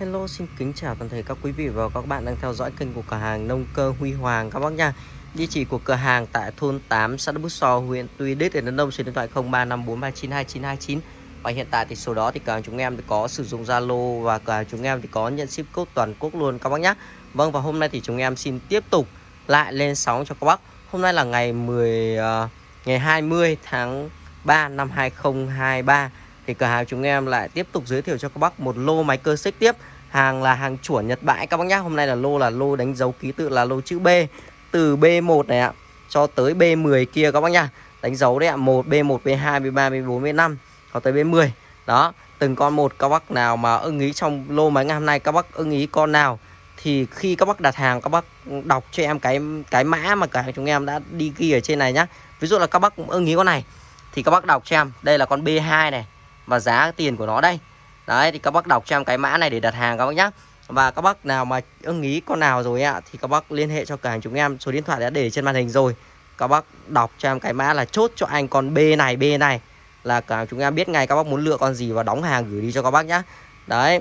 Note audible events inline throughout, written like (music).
Hello, xin kính chào toàn thể các quý vị và các bạn đang theo dõi kênh của cửa hàng Nông Cơ Huy Hoàng các bác nha. Địa chỉ của cửa hàng tại thôn 8, xã Đức Bút So, huyện Tuy Đức, tỉnh Đắk Nông, số điện thoại 0354392929. Và hiện tại thì số đó thì cửa hàng chúng em thì có sử dụng Zalo và cửa hàng chúng em thì có nhận ship code toàn quốc luôn các bác nhé. Vâng và hôm nay thì chúng em xin tiếp tục lại lên sóng cho các bác. Hôm nay là ngày 10 uh, ờ, ngày 20 tháng 3 năm 2023 thì cửa hàng chúng em lại tiếp tục giới thiệu cho các bác một lô máy cơ xích tiếp. Hàng là hàng chuẩn Nhật bãi các bác nhá, hôm nay là lô là lô đánh dấu ký tự là lô chữ B. Từ B1 này ạ, cho tới B10 kia các bác nhá. Đánh dấu đấy ạ 1 B1 B2 B3 B4 B5 có tới B10 đó, từng con một các bác nào mà ưng ý trong lô máy ngày hôm nay, các bác ưng ý con nào, thì khi các bác đặt hàng, các bác đọc cho em cái cái mã mà cả chúng em đã đi ghi ở trên này nhá. Ví dụ là các bác ưng ý con này, thì các bác đọc cho em. Đây là con B2 này và giá tiền của nó đây. Đấy, thì các bác đọc cho em cái mã này để đặt hàng các bác nhé và các bác nào mà ưng ý con nào rồi ạ, thì các bác liên hệ cho cửa hàng chúng em. Số điện thoại đã để trên màn hình rồi. Các bác đọc cho em cái mã là chốt cho anh con B này B này. Là cả chúng em biết ngay các bác muốn lựa con gì và đóng hàng gửi đi cho các bác nhé đấy.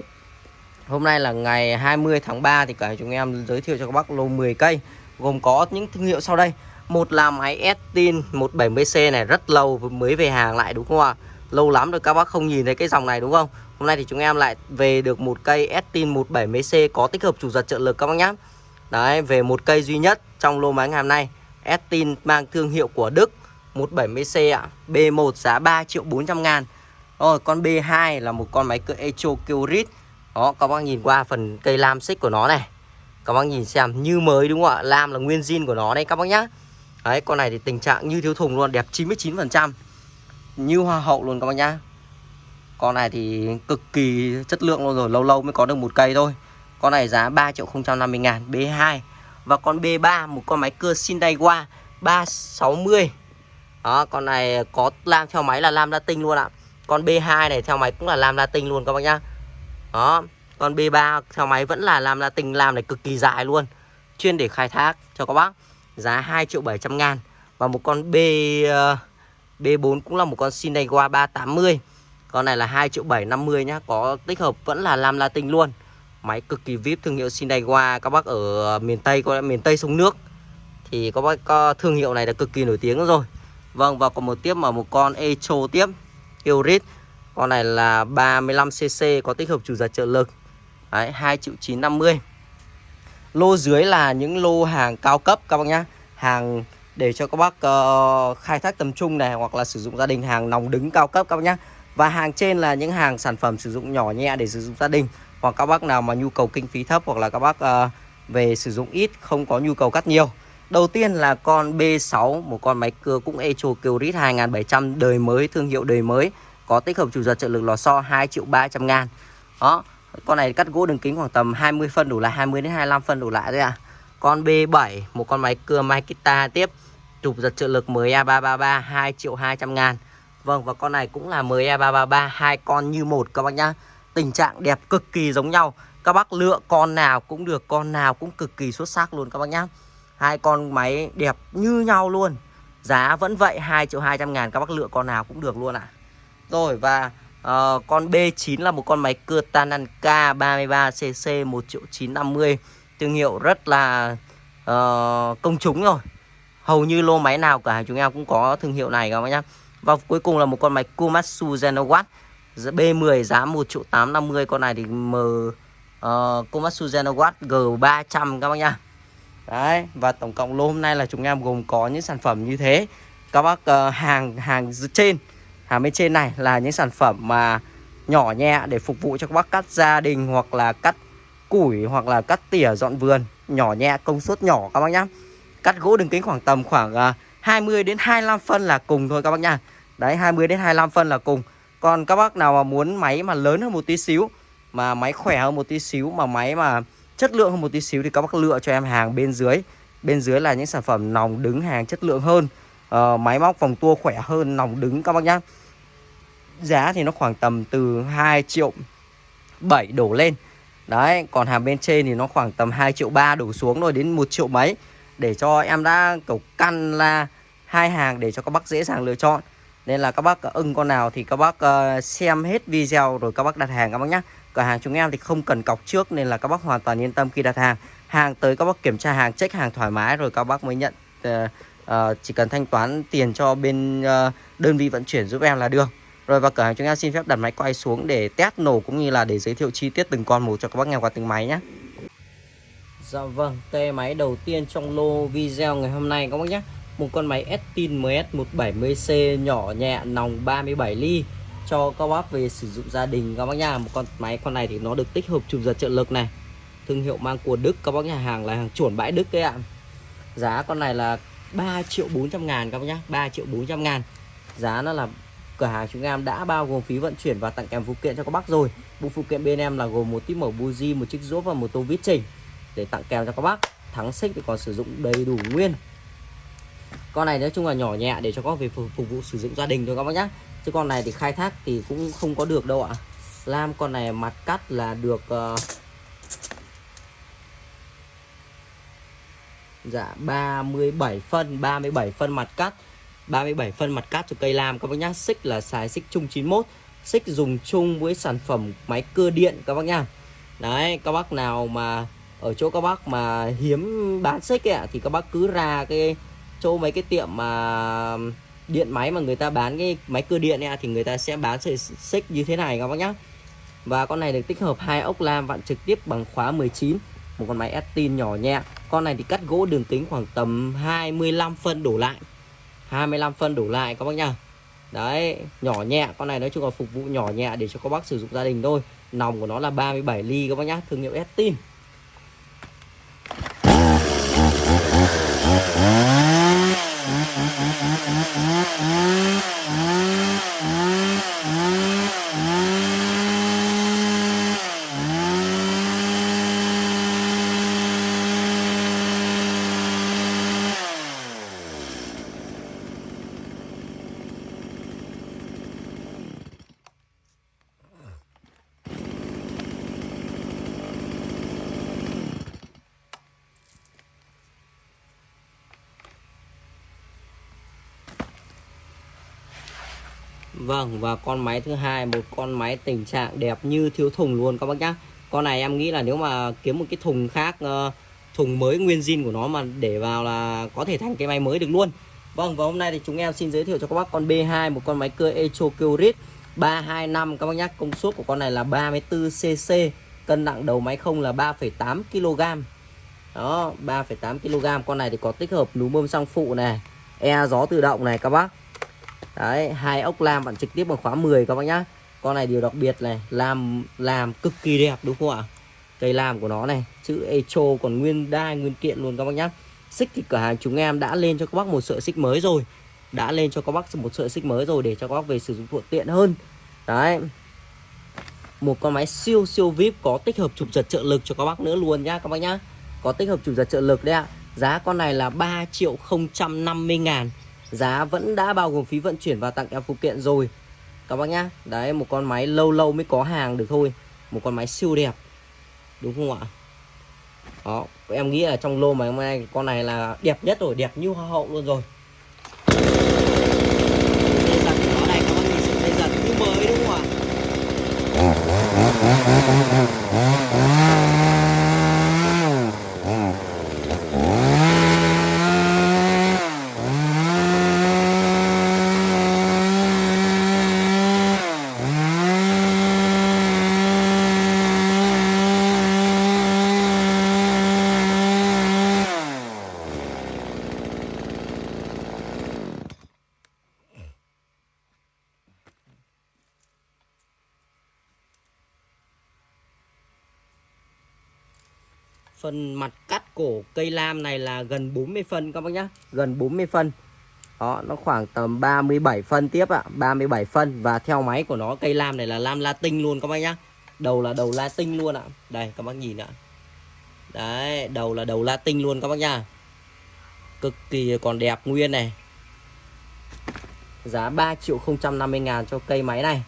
Hôm nay là ngày 20 tháng 3 thì cả chúng em giới thiệu cho các bác lô 10 cây, gồm có những thương hiệu sau đây. Một là máy Estin 170C này, rất lâu mới về hàng lại, đúng không ạ? Lâu lắm rồi, các bác không nhìn thấy cái dòng này, đúng không? Hôm nay thì chúng em lại về được một cây Estin 170C có tích hợp chủ giật trợ lực, các bác nhé Đấy, về một cây duy nhất trong lô máy ngày hôm nay. Estin mang thương hiệu của Đức 170C ạ. B1 giá 3 triệu 400 ngàn. Rồi con B2 là một con máy cỡ Echo Kyrit Đó, các bác nhìn qua phần cây lam xích của nó này. Các bác nhìn xem, như mới, đúng không ạ? Lam là nguyên zin của nó đây các bác nhá. Đấy, con này thì tình trạng như thiếu thùng luôn, đẹp 99% như hoa hậu luôn các bác nhá. Con này thì cực kỳ chất lượng luôn rồi Lâu lâu mới có được một cây thôi. Con này giá 3 triệu 050 ngàn B2 Và con B3 một con máy cưa Sindaiwa 360 Đó con này có lam theo máy là lam latin luôn ạ. Con B2 này theo máy cũng là lam latin luôn các bác nhá. Đó Con B3 theo máy vẫn là lam latin Lam này cực kỳ dài luôn. Chuyên để khai thác cho các bác. Giá 2 triệu 700 ngàn. Và một con B uh, B4 cũng là một con Sinewa 380 Con này là 2 triệu 750 nhá Có tích hợp vẫn là lam latin luôn. Máy cực kỳ VIP thương hiệu Sinewa Các bác ở miền Tây, có miền Tây sông nước. Thì các bác có thương hiệu này là cực kỳ nổi tiếng rồi. Vâng và còn một tiếp mà một con Echo tiếp Hybrid Con này là 35cc có tích hợp chủ giật trợ lực. Đấy 2 triệu 950 Lô dưới là những lô hàng cao cấp các bác nhá. Hàng để cho các bác uh, khai thác tầm trung này Hoặc là sử dụng gia đình hàng nòng đứng cao cấp các bác nhé. Và hàng trên là những hàng sản phẩm sử dụng nhỏ nhẹ để sử dụng gia đình. Hoặc các bác nào mà nhu cầu kinh phí thấp Hoặc là các bác uh, về sử dụng ít không có nhu cầu cắt nhiều. Đầu tiên là con B6 Một con máy cưa cũng Echo Kyrit 2700 đời mới Thương hiệu đời mới. Có tích hợp chủ giật trợ lực lò xo 2 triệu 300 ngàn. Đó con này cắt gỗ đường kính khoảng tầm 20 phân đủ lại 20 đến 25 phân đủ lại đấy à Con B7 Một con máy cưa Makita tiếp. Trục giật trợ lực ME333 2 triệu 200 ngàn. Vâng và con này cũng là ME333 hai con như một các bác nhá. Tình trạng đẹp cực kỳ giống nhau. Các bác lựa con nào cũng được Con nào cũng cực kỳ xuất sắc luôn các bác nhá. Hai con máy đẹp như nhau luôn. Giá vẫn vậy 2 triệu 200 ngàn Các bác lựa con nào cũng được luôn ạ. À. Rồi và uh, con B9 là một con máy cưa Tananka 33cc 1 triệu 950 Thương hiệu rất là uh, công chúng rồi. Hầu như lô máy nào cả chúng em cũng có thương hiệu này các bác nhá. Và cuối cùng là một con máy Komatsu Genowatt B10 giá 1 triệu 850 Con này thì M ờ, uh, Komatsu Genowatt G300 các bác nhá. Đấy và tổng cộng lô hôm nay là chúng em gồm có những sản phẩm như thế. Các bác uh, hàng hàng trên Hàng bên trên này là những sản phẩm mà nhỏ nhẹ để phục vụ cho các bác cắt gia đình hoặc là cắt củi hoặc là cắt tỉa dọn vườn. Nhỏ nhẹ công suất nhỏ các bác nhá cắt gỗ đường kính khoảng tầm khoảng à, 20 đến 25 phân là cùng thôi các bác nha. Đấy 20 đến 25 phân là cùng. Còn các bác nào mà muốn máy mà lớn hơn một tí xíu mà máy khỏe hơn một tí xíu mà máy mà chất lượng hơn một tí xíu thì các bác lựa cho em hàng bên dưới. Bên dưới là những sản phẩm nòng đứng hàng chất lượng hơn. Uh, máy móc vòng tua khỏe hơn nòng đứng các bác nhá. Giá thì nó khoảng tầm từ 2 triệu 7 đổ lên. Đấy còn hàng bên trên thì nó khoảng tầm 2 triệu 3 đổ xuống rồi đến 1 triệu mấy để cho em đã kiểu căn là hai hàng để cho các bác dễ dàng lựa chọn. Nên là các bác ờ, ưng con nào thì các bác uh, xem hết video rồi các bác đặt hàng các bác nhé cửa hàng chúng em thì không cần cọc trước nên là các bác hoàn toàn yên tâm khi đặt hàng. Hàng tới các bác kiểm tra hàng check hàng thoải mái rồi các bác mới nhận uh, uh, chỉ cần thanh toán tiền cho bên uh, đơn vị vận chuyển giúp em là được. Rồi và cửa hàng chúng em xin phép đặt máy quay xuống để test nổ cũng như là để giới thiệu chi tiết từng con một cho các bác nghe qua từng máy nhé Dạ vâng, tay máy đầu tiên trong lô video ngày hôm nay các bác nhé. Một con máy Estin MS170C nhỏ nhẹ nòng 37 ly Cho các bác về sử dụng gia đình các bác nha Một con máy con này thì nó được tích hợp chụp giật trợ lực này Thương hiệu mang của Đức các bác nhà hàng là hàng chuẩn bãi Đức đấy ạ. Giá con này là 3 triệu 400 ngàn các bác nhé 3 triệu 400 ngàn. Giá nó là cửa hàng chúng em đã bao gồm phí vận chuyển và tặng kèm phụ kiện cho các bác rồi. Bộ phụ kiện bên em là gồm một típ mở buji một chiếc rũa và một tô vít chỉnh để tặng kèm cho các bác. Thắng xích thì còn sử dụng đầy đủ nguyên. Con này nói chung là nhỏ nhẹ để cho các bác về phục, phục vụ sử dụng gia đình thôi các bác nhé chứ con này thì khai thác thì cũng không có được đâu ạ. Lam con này mặt cắt là được uh, dạ 37 phân 37 phân mặt cắt. 37 phân mặt cắt cho cây lam các bác nhá. Xích là xài xích chung 91 xích dùng chung với sản phẩm máy cưa điện các bác nhá. Đấy các bác nào mà ở chỗ các bác mà hiếm bán xích ấy, thì các bác cứ ra cái chỗ mấy cái tiệm mà điện máy mà người ta bán cái máy cưa điện ấy, thì người ta sẽ bán sợi xích như thế này các bác nhá. Và con này được tích hợp hai ốc lam vặn trực tiếp bằng khóa 19 một con máy Estin nhỏ nhẹ. Con này thì cắt gỗ đường kính khoảng tầm 25 phân đổ lại. 25 phân đổ lại các bác nhá. Đấy nhỏ nhẹ con này nói chung là phục vụ nhỏ nhẹ để cho các bác sử dụng gia đình thôi. Nòng của nó là 37 ly các bác nhá Thương hiệu Estin Mmm, mmm, mmm. Vâng và con máy thứ hai một con máy tình trạng đẹp như thiếu thùng luôn các bác nhá. Con này em nghĩ là nếu mà kiếm một cái thùng khác ờ, thùng mới nguyên zin của nó mà để vào là có thể thành cái máy mới được luôn. Vâng và hôm nay thì chúng em xin giới thiệu cho các bác con B2 một con máy cưa Echo Curit 325 các bác nhá. Công suất của con này là 34cc cân nặng đầu máy không là 3,8 kg đó 3,8 kg con này thì có tích hợp núm bơm xăng phụ này e gió tự động này các bác đấy, hai ốc lam bạn trực tiếp bằng khóa 10 các bác nhá. Con này điều đặc biệt này, làm làm cực kỳ đẹp, đúng không ạ? Cây làm của nó này, chữ echo còn nguyên đai, nguyên kiện luôn các bác nhá. Xích thì cửa hàng chúng em đã lên cho các bác một sợi xích mới rồi. Đã lên cho các bác một sợi xích mới rồi để cho các bác về sử dụng thuận tiện hơn. Đấy. Một con máy siêu siêu vip có tích hợp chụp giật trợ lực cho các bác nữa luôn nhá các bác nhá. Có tích hợp chụp giật trợ lực đấy ạ. Giá con này là 3 triệu 050 ngàn. Giá vẫn đã bao gồm phí vận chuyển và tặng kèm phụ kiện rồi. Các bác nhá, Đấy, một con máy lâu lâu mới có hàng được thôi. Một con máy siêu đẹp. Đúng không ạ? Đó, em nghĩ là trong lô mà hôm nay con này là đẹp nhất rồi, Đẹp như hoa hậu luôn rồi Dây giật của nó này các bác nhìn sự dây giật như mới đúng không ạ Phần mặt cắt cổ cây lam này là gần 40 phân các bác nhá. Gần 40 phân. Đó, nó khoảng tầm 37 phân tiếp ạ 37 phân. Và theo máy của nó, cây lam này là lam latin luôn các bác nhá. Đầu là đầu latin luôn ạ. Đây, các bác nhìn ạ. Đấy, đầu là đầu latin luôn các bác nhá. Cực kỳ còn đẹp nguyên này. Giá 3 triệu 050 ngàn cho cây máy này.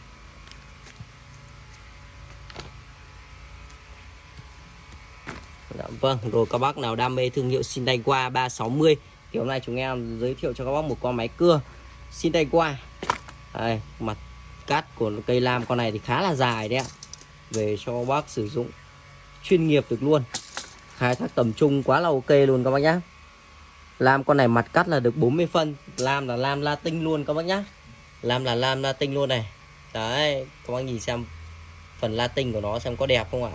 Dạ, vâng, rồi các bác nào đam mê thương hiệu Sindaiwa 360 hôm nay chúng em giới thiệu cho các bác một con máy cưa Sindaiwa đây mặt cắt của cây lam con này thì khá là dài đấy ạ. Về cho bác sử dụng chuyên nghiệp được luôn. Khai thác tầm trung quá là ok luôn các bác nhá. Lam con này mặt cắt là được 40 phân. Lam là lam latin luôn các bác nhá. Lam là lam latin luôn này. Đấy các bác nhìn xem phần latin của nó xem có đẹp không ạ?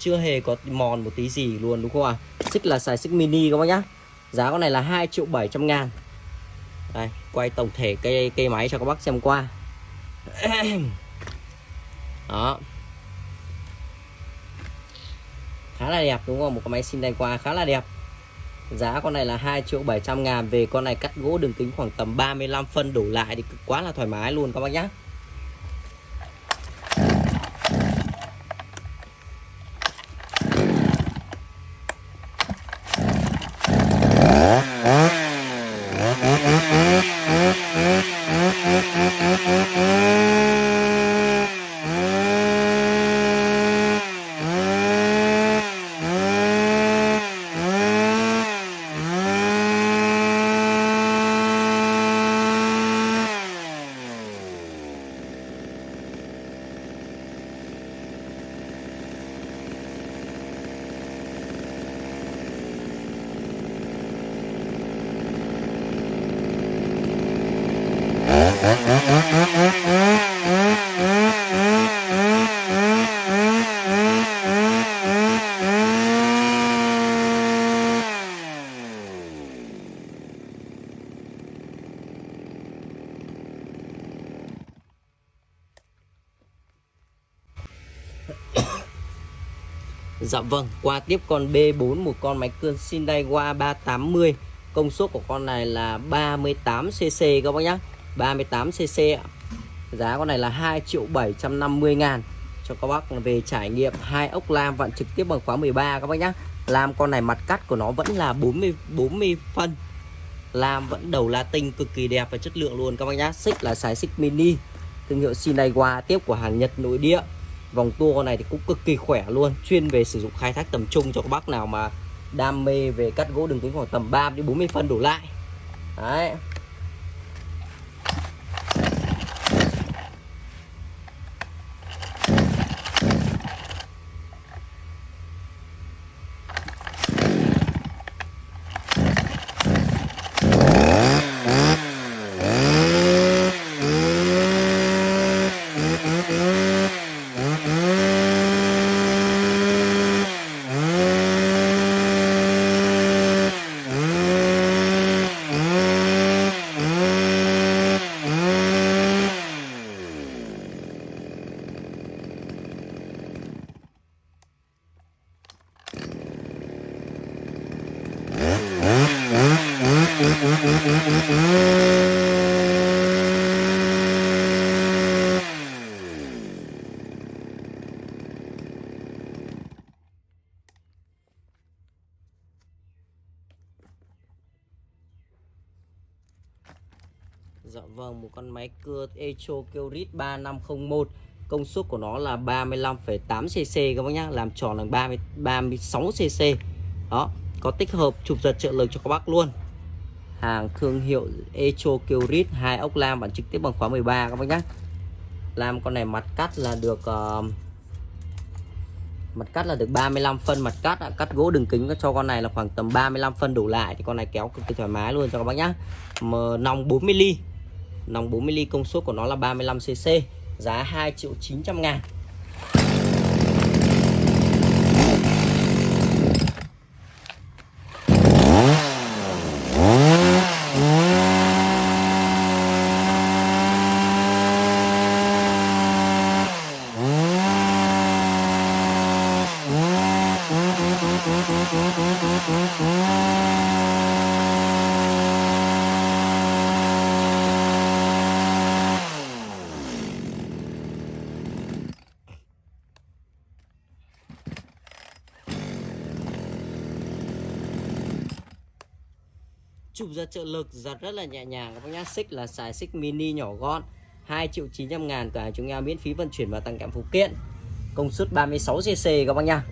Chưa hề có mòn một tí gì luôn, đúng không ạ? Xích là xài xích mini các bác nhá. Giá con này là 2 triệu 700 ngàn. Đây, quay tổng thể cây cây máy cho các bác xem qua. (clears throat) Đó. Khá là đẹp, đúng không? Một cái máy xin đây qua khá là đẹp. Giá con này là 2 triệu 700 ngàn. Về con này cắt gỗ đường kính khoảng tầm 35 phân đổ lại thì quá là thoải mái luôn các bác nhá. Dạ vâng, qua tiếp con B4 một con máy cưa Hyundai Wa 380 Công suất của con này là 38cc các bác nhá. 38cc ạ. Giá con này là 2 triệu 750 ngàn. Cho các bác về trải nghiệm hai ốc lam vặn trực tiếp bằng khóa 13 các bác nhá. Lam con này mặt cắt của nó vẫn là 40 40 phân. Lam vẫn đầu latin cực kỳ đẹp và chất lượng luôn các bác nhá. Xích là xài xích mini. Thương hiệu Hyundai tiếp của hàng Nhật nội địa. Vòng tua con này thì cũng cực kỳ khỏe luôn. Chuyên về sử dụng khai thác tầm trung cho các bác nào mà đam mê về cắt gỗ đường kính khoảng tầm 3 đến 40 phân đổ lại. Đấy. Con máy cưa Echo Kyrit 3501 Công suất của nó là 35,8cc các bác nhá Làm tròn là 30, 36cc Đó, có tích hợp chụp giật trợ lực cho các bác luôn. Hàng thương hiệu Echo Kyrit hai ốc lam bản trực tiếp bằng khóa 13 các bác nhá. Làm con này mặt cắt là được uh, Mặt cắt là được 35 phân mặt cắt à, Cắt gỗ đường kính cho con này là khoảng tầm 35 phân đủ lại Thì con này kéo cực kỳ thoải mái luôn cho các bác nhá. M nòng 40 ly. Nòng 40 ly công suất của nó là 35cc Giá 2 triệu 900 ngàn. chụp ra trợ lực giật rất là nhẹ nhàng các bác nhá xích là xài xích mini nhỏ gọn 2 triệu 900 ngàn cửa chúng em miễn phí vận chuyển và tặng kèm phụ kiện công suất 36 cc các bác nhá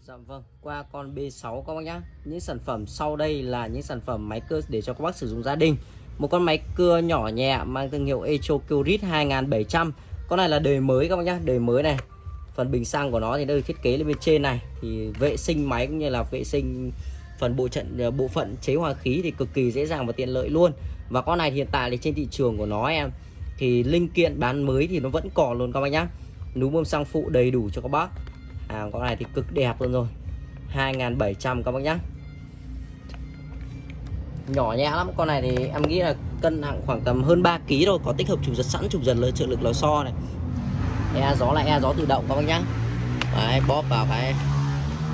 Dạ vâng, qua con B6 các bác nhá. Những sản phẩm sau đây là những sản phẩm máy cơ để cho các bác sử dụng gia đình một con máy cưa nhỏ nhẹ mang thương hiệu Echo Curit 2700 con này là đời mới các bác nhá đời mới này. Phần bình xăng của nó thì đây thiết kế lên bên trên này. Thì vệ sinh máy cũng như là vệ sinh phần bộ trận ờ, bộ phận chế hòa khí thì cực kỳ dễ dàng và tiện lợi luôn. Và con này hiện tại thì trên thị trường của nó em thì linh kiện bán mới thì nó vẫn còn luôn các bác nhá. Núm bơm xăng phụ đầy đủ cho các bác. À, con này thì cực đẹp luôn rồi. 2700 các bác nhá nhỏ nhẹ lắm. Con này thì em nghĩ là cân nặng khoảng tầm hơn 3 kg rồi có tích hợp chụp giật sẵn chụp giật lớn trợ lực lò xo này. E gió là e gió tự động các bác nhá. Đấy, bóp vào cái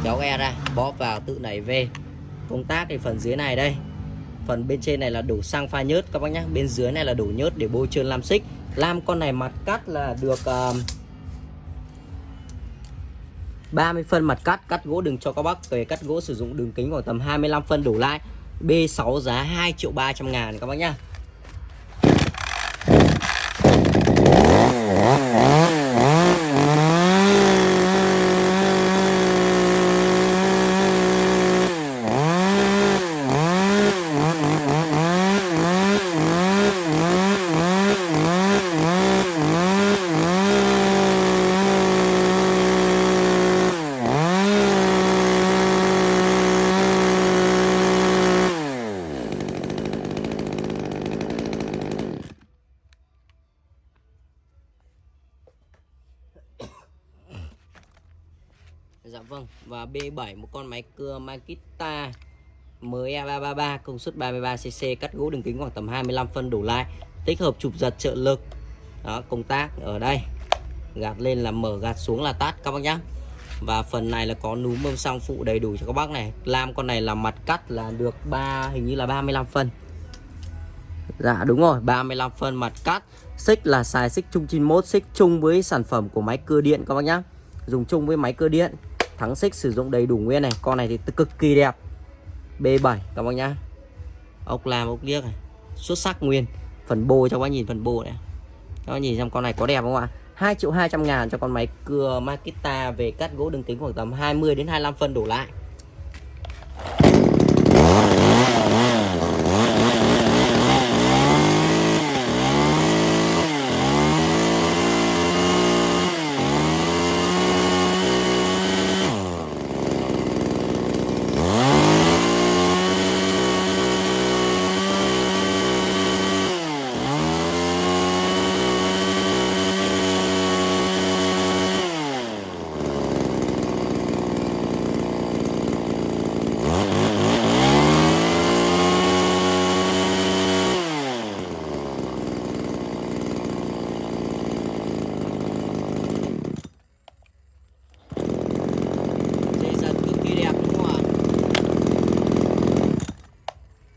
kéo e ra bóp vào tự nảy về công tác thì phần dưới này đây. Phần bên trên này là đổ xăng pha nhớt các bác nhá. Bên dưới này là đổ nhớt để bôi trơn lam xích. Lam con này mặt cắt là được uh, 30 phân mặt cắt cắt gỗ đừng cho các bác. Về cắt gỗ sử dụng đường kính khoảng tầm 25 phân đổ lại. B6 giá 2 triệu 300 ngàn các bác nhá Dạ vâng và B7 một con máy cưa Makita mới E333 công suất 33cc cắt gỗ đường kính khoảng tầm 25 phân đổ lại, tích hợp chụp giật trợ lực. Đó, công tác ở đây. Gạt lên là mở, gạt xuống là tắt, các bác nhá. Và phần này là có núm bơm xăng phụ đầy đủ cho các bác này. Làm con này là mặt cắt là được ba, hình như là 35 phân. Dạ đúng rồi 35 phân mặt cắt. Xích là xài xích chung 91 Xích chung với sản phẩm của máy cưa điện, các bác nhá. Dùng chung với máy cưa điện. Thắng xích sử dụng đầy đủ nguyên này. Con này thì cực kỳ đẹp. B7 các bác nhá. Ốc làm ốc liếc này. Xuất sắc nguyên. Phần bô cho các bác nhìn phần bô này. Các bác nhìn xem con này có đẹp không ạ? 2 triệu 200 ngàn cho con máy cưa Makita về cắt gỗ đường kính khoảng tầm 20 đến 25 phân đổ lại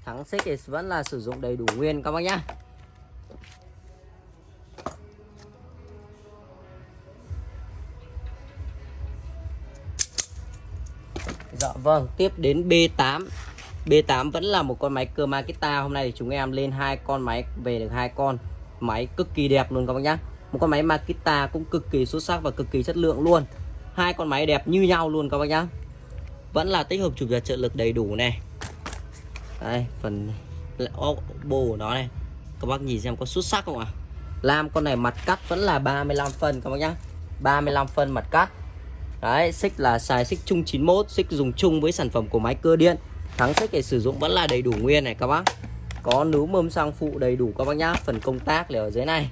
thắng xích thì vẫn là sử dụng đầy đủ nguyên các bác nhá. Dạ vâng, tiếp đến B8 B8 vẫn là một con máy cơ Makita Hôm nay thì chúng em lên hai con máy về được hai con Máy cực kỳ đẹp luôn các bác nhá. Một con máy Makita cũng cực kỳ xuất sắc và cực kỳ chất lượng luôn. Hai con máy đẹp như nhau luôn các bác nhá. Vẫn là tích hợp chụp giật trợ lực đầy đủ này đây, phần bô của nó này. Các bác nhìn xem có xuất sắc không ạ? À? Lam, con này mặt cắt vẫn là 35 phân các bác nhá. 35 phân mặt cắt. Đấy, xích là xài xích chung 91 Xích dùng chung với sản phẩm của máy cơ điện. Thắng xích để sử dụng vẫn là đầy đủ nguyên này, các bác. Có núm mâm xăng phụ đầy đủ, các bác nhá. Phần công tác là ở dưới này.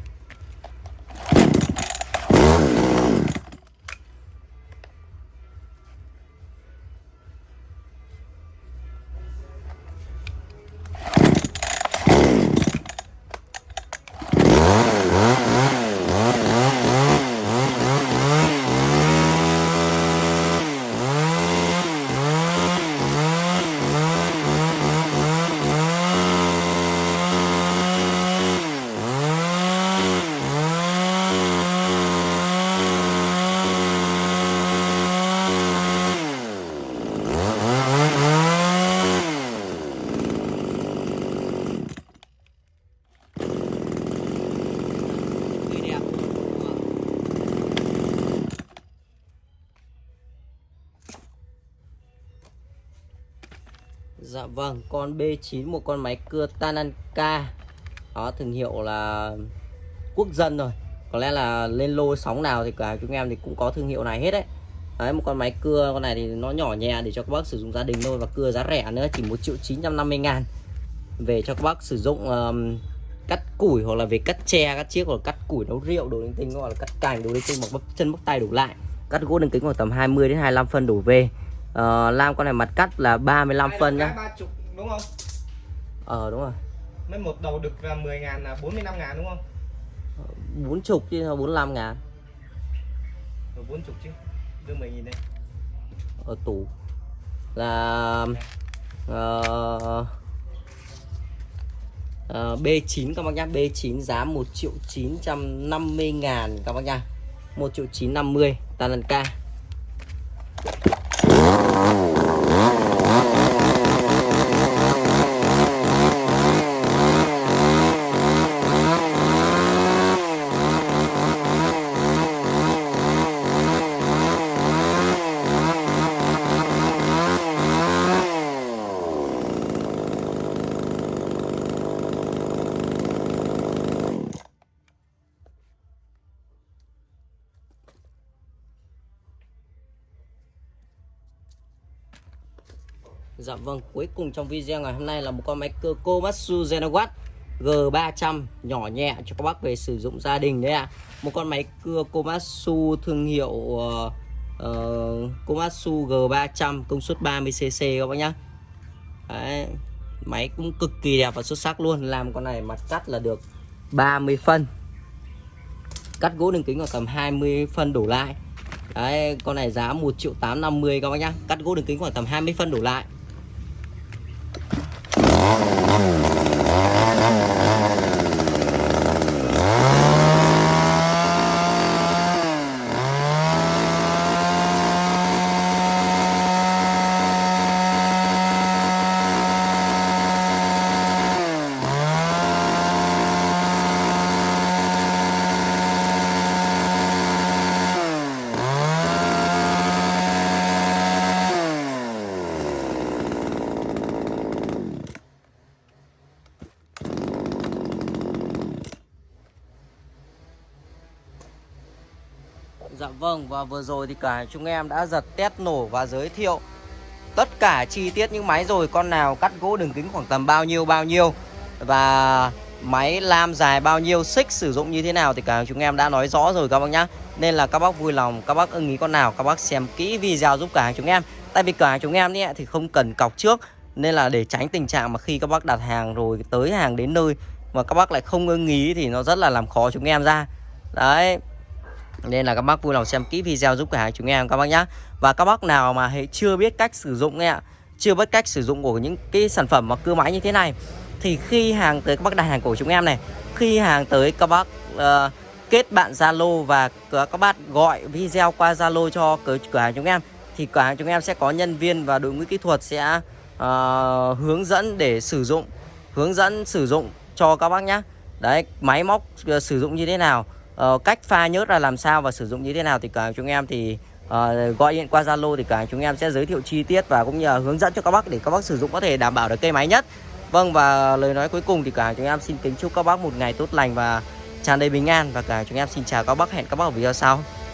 Vâng, con B9 một con máy cưa Tananka. Đó, thương hiệu là quốc dân rồi. Có lẽ là lên lô sóng nào thì cả chúng em thì cũng có thương hiệu này hết đấy. Đấy, một con máy cưa con này thì nó nhỏ nhẹ để cho các bác sử dụng gia đình thôi Và cưa giá rẻ nữa, chỉ 1 triệu 950 ngàn. Về cho các bác sử dụng um, cắt củi hoặc là về cắt tre, cắt chiếc hoặc là cắt củi nấu rượu đồ linh tinh Hoặc là cắt cành đồ linh tinh bằng bắp chân bắp tay đổ lại Cắt gỗ đường kính khoảng tầm 20 đến 25 phân đổ về uh, Lam con này mặt cắt là 35 phân nhá. 30 đúng không? Ờ đúng rồi. Mấy một đầu đực là 10 ngàn là 45 ngàn đúng không? bốn chục chứ 45 ngàn. Rồi 40 chứ. Đưa 10 nghìn đây. Ở tủ. Là uh, uh, B9 các bác nhá. B9 giá 1 triệu 950 ngàn các bác nhá. 1 triệu 950 lần Dạ vâng, cuối cùng trong video ngày hôm nay là một con máy cơ Komatsu Zenowatt G300 nhỏ nhẹ cho các bác về sử dụng gia đình đấy ạ. À. Một con máy cưa Komatsu thương hiệu uh, uh, Komatsu G300 công suất 30cc các bác nhá. Đấy, máy cũng cực kỳ đẹp và xuất sắc luôn. Làm con này mặt cắt là được 30 phân. Cắt gỗ đường kính khoảng tầm 20 phân đổ lại. Đấy, con này giá 1 triệu 850 các bác nhá. Cắt gỗ đường kính khoảng tầm 20 phân đổ lại. Dạ vâng và vừa rồi thì cả chúng em đã giật test nổ và giới thiệu tất cả chi tiết những máy rồi. Con nào cắt gỗ đường kính khoảng tầm bao nhiêu bao nhiêu? Và máy lam dài bao nhiêu? Xích sử dụng như thế nào thì cả chúng em đã nói rõ rồi các bác nhá. Nên là các bác vui lòng các bác ưng ý con nào các bác xem kỹ video giúp cả chúng em. Tại vì cả chúng em ấy, thì không cần cọc trước. Nên là để tránh tình trạng mà khi các bác đặt hàng rồi tới hàng đến nơi mà các bác lại không ưng ý thì nó rất là làm khó chúng em ra. Đấy nên là các bác vui lòng xem kỹ video giúp cửa hàng chúng em các bác nhé Và các bác nào mà hệ chưa biết cách sử dụng nghe ạ Chưa biết cách sử dụng của những cái sản phẩm mà cưa máy như thế này Thì khi hàng tới các bác đặt hàng của chúng em này Khi hàng tới các bác uh, kết bạn Zalo và các bác gọi video qua Zalo cho cửa hàng chúng em Thì cửa hàng chúng em sẽ có nhân viên và đội ngũ kỹ thuật sẽ uh, hướng dẫn để sử dụng Hướng dẫn sử dụng cho các bác nhé Đấy máy móc uh, sử dụng như thế nào uh, cách pha nhớt là làm sao và sử dụng như thế nào thì cả chúng em thì uh, gọi điện qua Zalo thì cả chúng em sẽ giới thiệu chi tiết và cũng như là hướng dẫn cho các bác để các bác sử dụng có thể đảm bảo được cây máy nhất. Vâng và lời nói cuối cùng thì cả chúng em xin kính chúc các bác một ngày tốt lành và tràn đầy bình an và cả chúng em xin chào các bác hẹn các bác ở video sau.